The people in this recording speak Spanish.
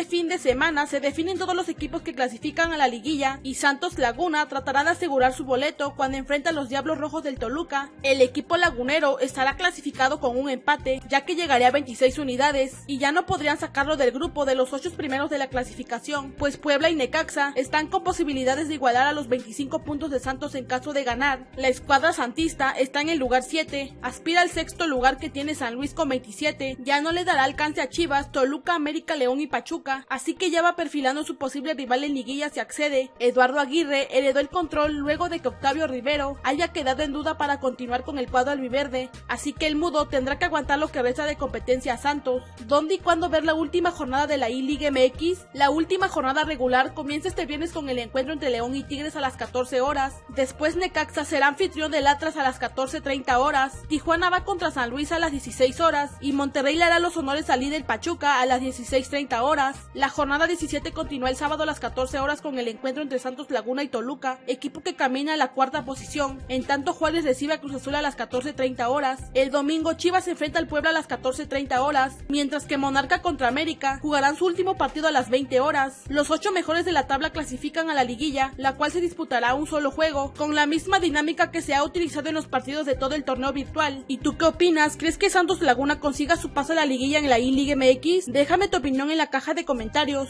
este fin de semana se definen todos los equipos que clasifican a la liguilla y Santos Laguna tratará de asegurar su boleto cuando enfrenta a los Diablos Rojos del Toluca. El equipo lagunero estará clasificado con un empate ya que llegaría a 26 unidades y ya no podrían sacarlo del grupo de los 8 primeros de la clasificación, pues Puebla y Necaxa están con posibilidades de igualar a los 25 puntos de Santos en caso de ganar. La escuadra santista está en el lugar 7, aspira al sexto lugar que tiene San Luis con 27, ya no le dará alcance a Chivas, Toluca, América, León y Pachuca, así que ya va perfilando su posible rival en liguilla si accede. Eduardo Aguirre heredó el control luego de que Octavio Rivero haya quedado en duda para continuar con el cuadro albiverde, así que el mudo tendrá que aguantar lo que resta de competencia a Santos. ¿Dónde y cuándo ver la última jornada de la I-League MX? La última jornada regular comienza este viernes con el encuentro entre León y Tigres a las 14 horas. Después Necaxa será anfitrión del Atlas a las 14.30 horas. Tijuana va contra San Luis a las 16 horas y Monterrey le hará los honores al líder Pachuca a las 16.30 horas. La jornada 17 continúa el sábado a las 14 horas con el encuentro entre Santos Laguna y Toluca, equipo que camina a la cuarta posición. En tanto Juárez recibe a Cruz Azul a las 14.30 horas. El domingo Chivas enfrenta al Puebla a las 14.30 horas, mientras que Monarca contra América jugarán su último partido a las 20 horas. Los ocho mejores de la tabla clasifican a la liguilla, la cual se disputará un solo juego, con la misma dinámica que se ha utilizado en los partidos de todo el torneo virtual. ¿Y tú qué opinas? ¿Crees que Santos Laguna consiga su paso a la liguilla en la I-League MX? Déjame tu opinión en la caja de comentarios.